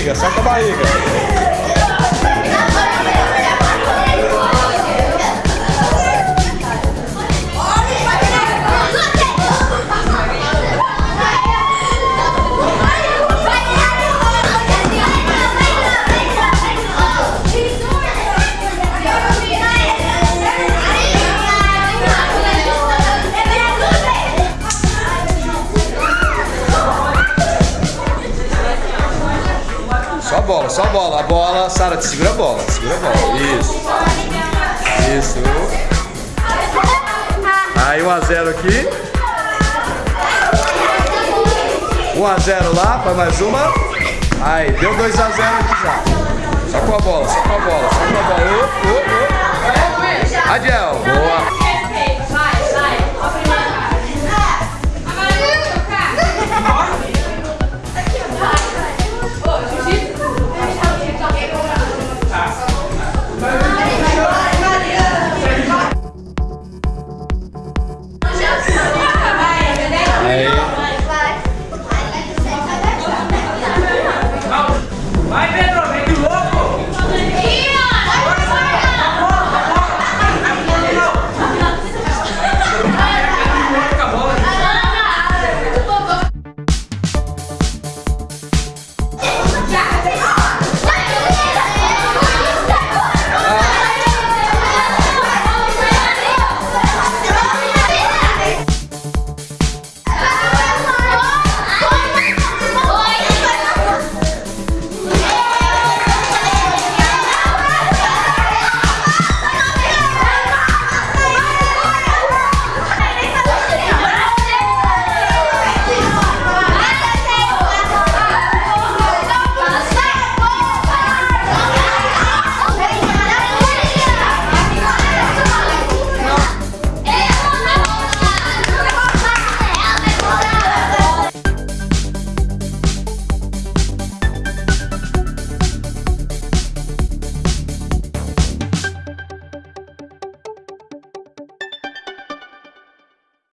barriga, com a barriga. Só bola, a bola. Sara, segura a bola. Segura a bola. Isso. Isso. Aí 1 a 0 aqui. 1 a 0 lá, vai mais uma. Aí, deu 2 a 0 aqui já. Só com a bola, só com a bola, só com a bola. Uh, uh.